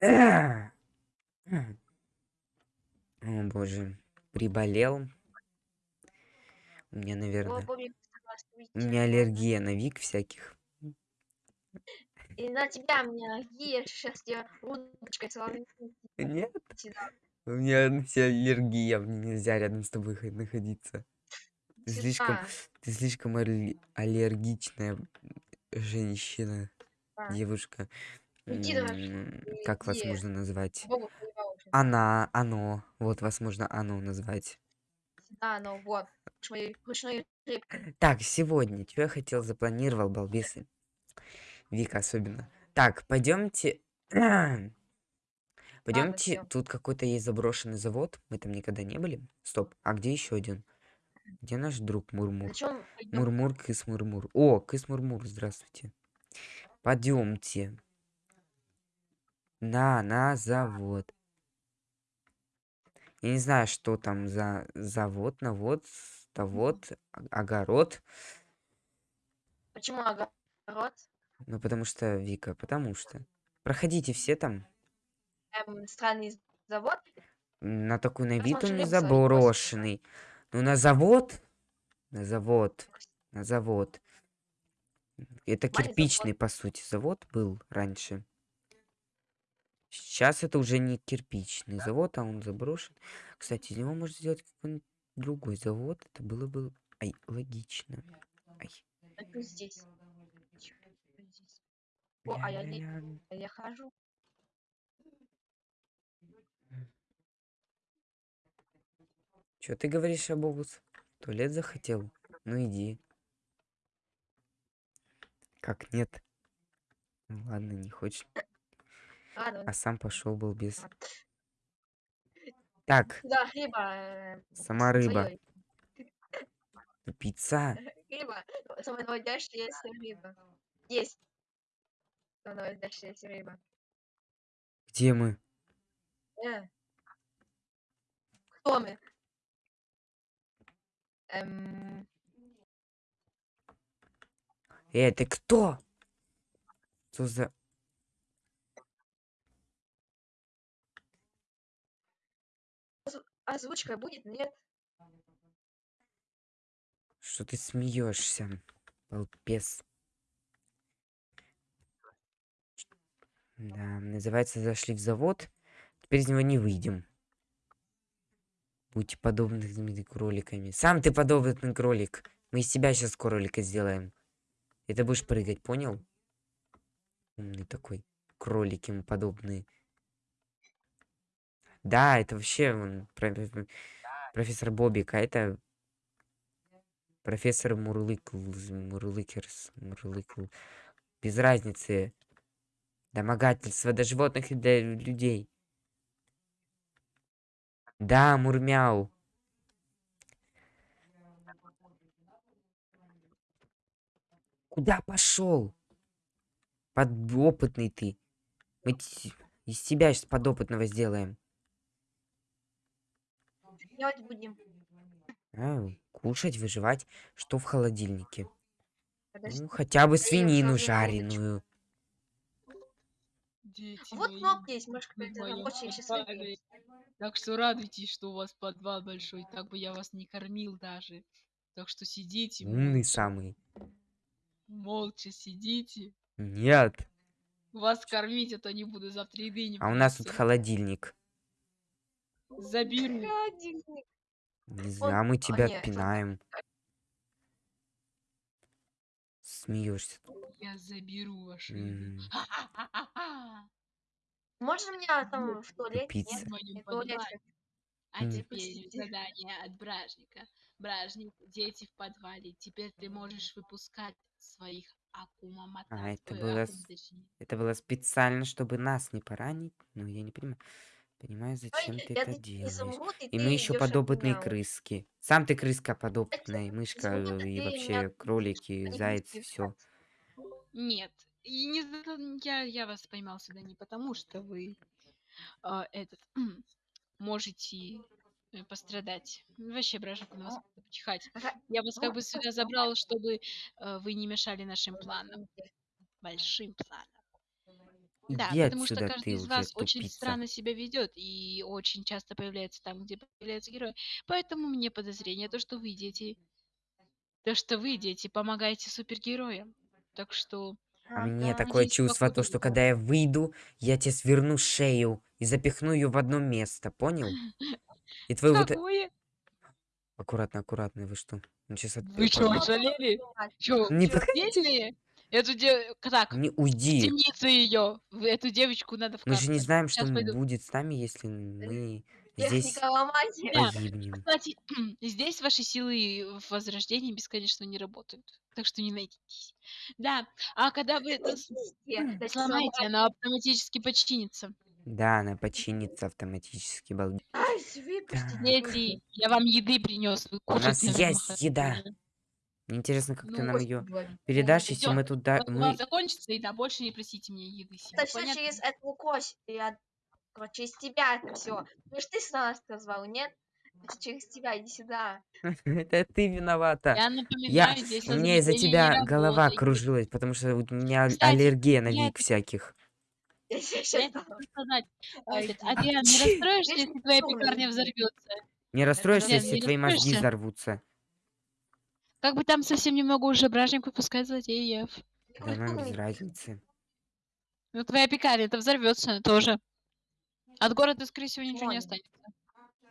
О боже, приболел. У меня, наверное, у меня аллергия на вик всяких. И на тебя у меня аллергия, сейчас я удочкой Нет, у меня на тебя аллергия, мне нельзя рядом с тобой хо- находиться. Ты слишком, ты слишком алле- аллергичная женщина, девушка. Как вас можно назвать? Она, оно. Вот вас можно оно назвать. Сюда, ну вот. Так, сегодня, что я хотел, запланировал, балбесы. Вика особенно. Так, пойдемте... Пойдемте, всё. тут какой-то есть заброшенный завод. Мы там никогда не были. Стоп, а где еще один? Где наш друг Мурмур? Мурмур, Кыс Мурмур. О, Кыс Мурмур, здравствуйте. Пойдемте. На, на завод. Я не знаю, что там за завод, навод, тавод, о- огород. Почему огород? Ну, потому что, Вика, потому что. Проходите все там. Эм, странный завод? На такой на вид он заброшенный. Ну, на завод. На завод. На завод. Это кирпичный, по сути, завод был раньше. Сейчас это уже не кирпичный завод, а он заброшен. Кстати, из него можно сделать какой-нибудь другой завод. Это было бы ай, логично. Ай. Это здесь. Здесь. О, а я не-. А Я хожу. Чё ты говоришь, Абобус? В туалет захотел? Ну иди. Как нет? Ну ладно, не хочешь. Ладно, А сам пошел был без. Так, да, рыба. э, сама рыба. своёй. Пицца. Рыба. Самая наводящаяся рыба. Есть. Самая наводящаяся рыба. Где мы? Э. Кто мы? Эм, Эй, ты кто? Что за... озвучка будет? Нет? Что ты смеешься? Балбес. Да, называется «Зашли в завод». Теперь из него не выйдем. Будьте подобными кроликами. Сам ты подобный кролик. Мы из тебя сейчас кролика сделаем. И ты будешь прыгать, понял? Умный такой. Кролики ему подобные. Да, это вообще он, про- про- профессор Бобик, а это профессор Мурлыкл, Мурлыкерс, Мурлыкл. Без разницы. Домогательство для животных и для людей. Да, Мурмяу. Куда пошел? Подопытный ты. Мы из тебя сейчас подопытного сделаем. Делать будем. А, кушать, выживать. Что в холодильнике? Подожди. Ну, хотя бы свинину жареную. Дети Вот мои, кнопка есть, может, моем рабочая счастливая. подвале. Так что радуйтесь, что у вас подвал большой, так бы я вас не кормил даже. Так что сидите, Умный самый. молча сидите. Нет. Вас кормить, а то не буду завтра еды не А у нас тут холодильник. Заберу. Холодильник. Не знаю, мы а, тебя это- пинаем. Смеешься. Я заберу. М, Ха-ха-ха-ха-ха. Можно меня там в туалете? Тупица. Нет? В туалете. А М. теперь задание от Бражника. Бражник, дети в подвале. Теперь ты можешь выпускать своих акума. А, это было акум. Это было специально, чтобы нас не поранить. Ну, я не понимаю. Понимаю, зачем Ой, ты это делаешь. изумруд, и мы еще подопытные меня. крыски. Сам ты крыска подопытная, мышка, изумруд, э, и меня вообще будешь- кролики, убивать. все. Нет, и не я, я вас поймал сюда не потому, что вы а, этот можете э, пострадать. Вообще, бражник, на вас почихать. Ага, Я вас как ну, бы сюда забрал, чтобы э, вы не мешали нашим планам. Большим планам. Да, Иди потому что отсюда, каждый ты из уже вас очень тупица. странно себя ведет и очень часто появляется там, где появляются герои. Поэтому мне подозрение, то, что вы, дети, то, что вы, дети, помогаете супергероям. Так что, А А, мне да. такое чувство, то, что когда я выйду, я тебе сверну шею и запихну ее в одно место, понял? И твой вот... э- какое? Аккуратно, аккуратно, вы что? Ну, сейчас. Вы ожалели? Чё, Не подходите! Эту де... Так, Не в уйди! темницу ее. Эту девочку надо Мы же не знаем, что будет с нами, если мы здесь. Да. Кстати, здесь ваши силы в возрождении бесконечно не работают. Так что не найдитесь. Да, а когда вы это сломаете, она автоматически починится. Да, она починится автоматически, балди. Ай. Дети, я вам еды принес, вы У нас есть еда. Мне интересно, как ты Ну, нам ее передашь, если мы туда... Вот у Мы... вас закончится еда, больше не просите меня еды себе. Точно Понятно? через эту кость. Я... Короче, через тебя это все. Ну ж ты нас назвал, нет? Это через тебя, иди сюда. Это ты виновата. Я Я... напоминаю, здесь У меня из-за тебя голова работает. кружилась, потому что у меня Кстати, аллергия на я вик это- всяких. Я тебе Я сейчас это сказать. Ты- Адриан, не расстроишься, если твоя пекарня взорвется? Не расстроишься, если твои мозги взорвутся. Как бы там совсем немного уже бражников пускай злодеев. Да нам без разницы. Ну, твоя пекарня это взорвется тоже. От города, скорее всего, ничего не останется.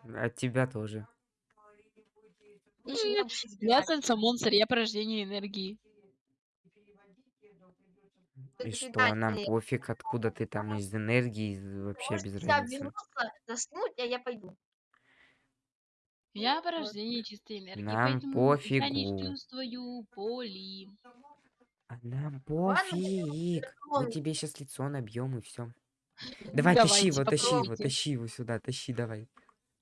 От тебя тоже. Там щас Я бежать. монстр, я порождение энергии. И Ты что, нам пофиг, откуда ты там из энергии, вообще без разницы. вернуться, заснуть, а я пойду. Я порождение чистой энергии, Нам поэтому я не пофигу. чувствую боли. А нам пофиг. Мы тебе сейчас лицо набьем и все. Давай, тащи Давайте, его, тащи его, попробуйте. тащи его сюда, тащи, давай.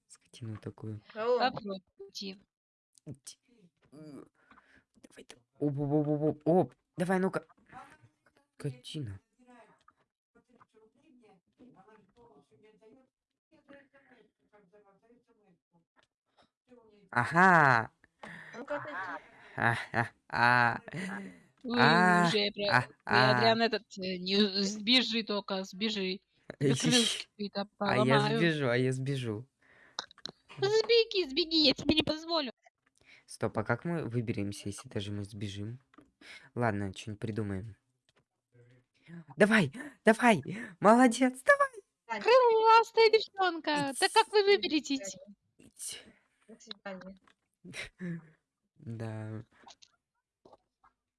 Скотину такую. Попробуйте. Давай, да- оп, оп, оп, оп, оп, оп. Давай, ну-ка. Скотина. Ага. Ну-ка, отойди. А, а, а. Уже. Адриан, этот, э, сбежи только, сбежи. Какие-то А я сбежу, а я сбежу. Сбеги, сбеги, я тебе не позволю. Стоп, а как мы выберемся, если даже мы сбежим? Ладно, что-нибудь придумаем. Давай, давай, молодец, давай. Крыластая девчонка. Так как вы выберетесь? Ить. Свидания. Да.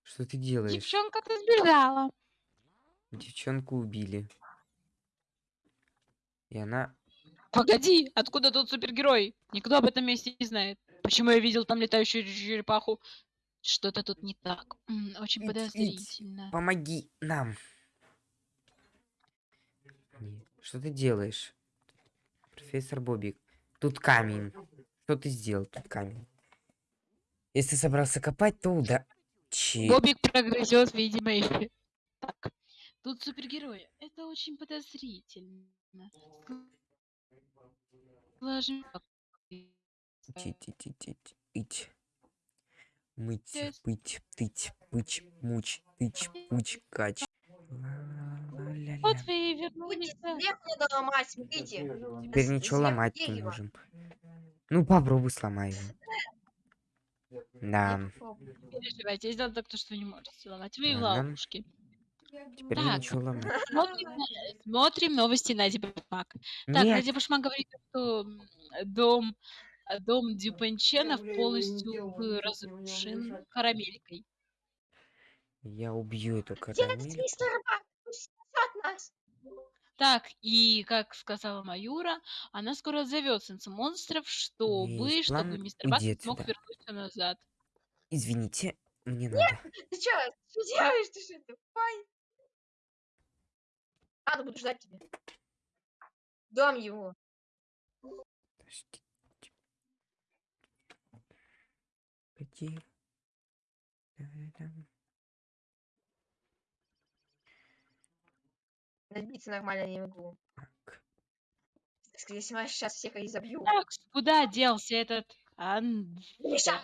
Что ты делаешь? Девчонка-то сбежала. Девчонку убили. И она... Погоди, откуда тут супергерой? Никто об этом месте не знает. Почему я видел там летающую черепаху? Что-то тут не так. Очень Ить, ить. подозрительно. Помоги нам. Что ты делаешь? Профессор Бобик. Тут камень. Что ты сделал? Тут камень. Если собрался копать, то уда... Бобик прогрызет, видимо, и... Так. Тут супергерои. Это очень подозрительно. Сложим- Ти-ти-ти-ти-ти. Ить. Мыть, пыть, тыть, пыч, муч, тыч, пуч, кач. Вот вы и Будете вернулись. ломать, смотрите. Теперь ничего ломать не можем. Ну, попробуй сломай его. Да, переживайте, я сделал так, то, что не можете ломать. Вы в ловушке. теперь Так. ничего ломать. Смотрим, смотрим новости на Дипмак. Так, Нет, Надя Башмак говорит, что дом, э, дом Дюпенченов полностью разрушен карамелькой. я убью эту Дядя карамель. мистер Бак, пусть спасет нас. Так, и как сказала Маюра, она скоро зовет сенса монстров, чтобы, есть чтобы план, мистер Бак смог отсюда. вернуться назад. Извините, мне надо. Ты чё, что делаешь? Ты что, тупой? Ладно, буду ждать тебя. Дом его. Подождите. Где? Да-да-дам. Набиться нормально не могу. Так. Если я сейчас всех и забью. Так, куда делся этот Ан... Миша!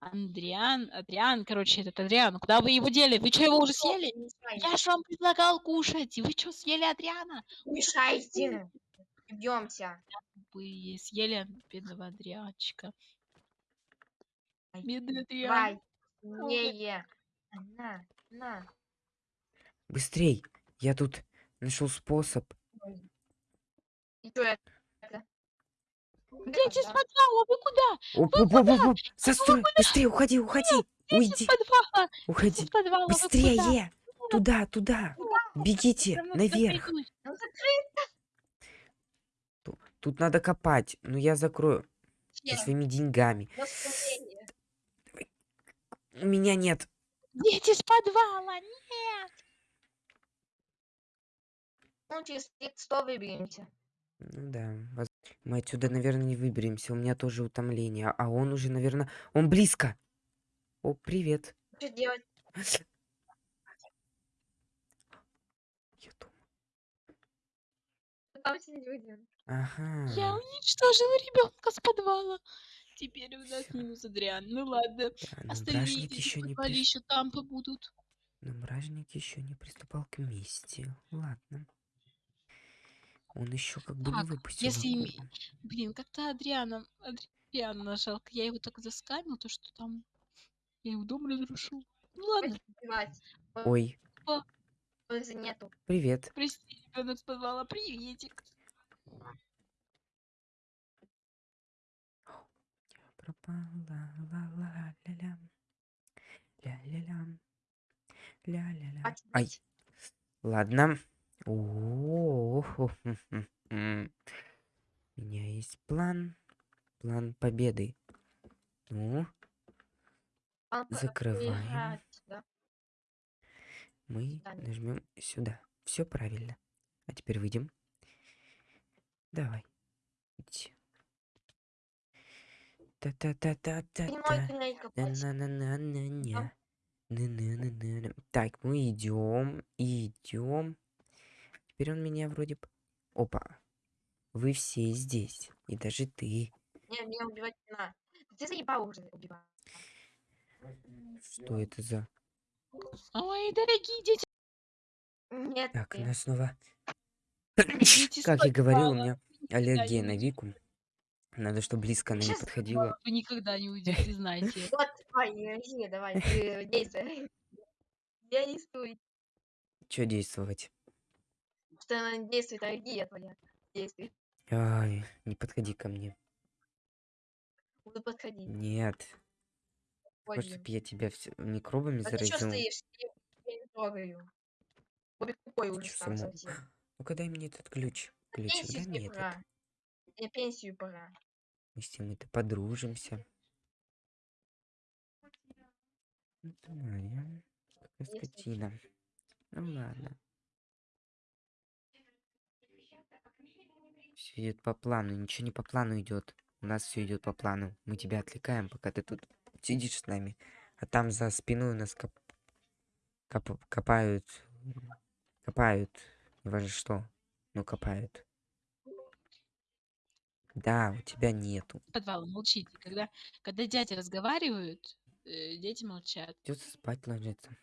Андриан, Адриан, короче, этот Адриан, куда вы его дели? Вы что, его уже съели? Я ж вам предлагал кушать. и Вы что, съели Адриана? Мешайте. Бьемся. Вы съели бедного Адрианчика. Бедный Давай. Адриан. Не, на, на. Быстрей! Я тут нашел способ. И что это? Дети с Да. подвала, вы куда? Оп, оп, оп, оп, оп. Застрой! Быстрее, уходи, уходи! Уйди! подвала, Уходи! подвала, вы куда? Быстрее! Туда, туда! Бегите! Наверх! Тут надо копать. Ну я закрою. Со своими деньгами. У меня нет. Дети с подвала, нет. Ну, через 100 выберемся. Ну да. воз- Мы отсюда, наверное, не выберемся. У меня тоже утомление. А он уже, наверное... Он близко. О, привет. Что делать? Я дома. Там сидеть будем. Ага. Я уничтожила ребенка с подвала. Теперь у нас минус Адриан. Ну ладно. Да, но Остальные бражник дети еще не подвале при- еще там побудут. Но бражник еще не приступал к мести. Ладно. Он еще как бы не выпустил. если акулу. Блин, как-то Адриана, Адриана жалко. Я его так заскамил, то что там я его дом разрушил. Ну ладно. Ой, Пользы нету. привет. прости, ребенок с подвала, приветик. Пропала ла-ла-ля-ля. Ля-ля-ля. Ля-ля-ля. Хватит Ай. бить. Ладно. О, У меня есть план. План победы. Ну, А, закрываем. да. мы нажмем сюда. Все правильно. А теперь выйдем. Давай. Иди. Не можешь Та-та-та-та-та-та. туннель копать. На-на-на-на-ня. На-на-на-на-на. Так, мы идем, идем. Теперь он меня вроде... б- Опа. Вы все здесь. И даже ты. Не, меня убивать не надо. Ты заебал уже убивать. Что это за... Ой, дорогие дети, Нет, Так, она снова... дети Как я говорил, у меня аллергия не на. Вику. Надо, чтобы близко она не подходила. Вы никогда не уйдете, знаете. Вот, давай, ты действуй. Действуй. Че действовать? Она действует, аллергия твоя. Действуй. Ай, не подходи ко мне. Буду подходить. Нет. Хочешь, чтобы я тебя все микробами А ты что заразил? стоишь? Я не трогаю. Бобик тупой уже само- совсем. Ну-ка дай мне этот ключ. Ключик, дай Пенсию мне тебе этот. пора. Мне пенсию пора. Мы с ним это подружимся. Ну моя, Если скотина. Ну ладно. Все идет по плану, ничего не по плану идет. У нас все идет по плану. Мы тебя отвлекаем, пока ты тут сидишь с нами. А там за спиной у нас коп- коп- копают. Копают. Не важно что. Ну копают. Да, у тебя нету. Подвал, молчите. Когда, когда дяди разговаривают, э, дети молчат. Придется спать ложиться.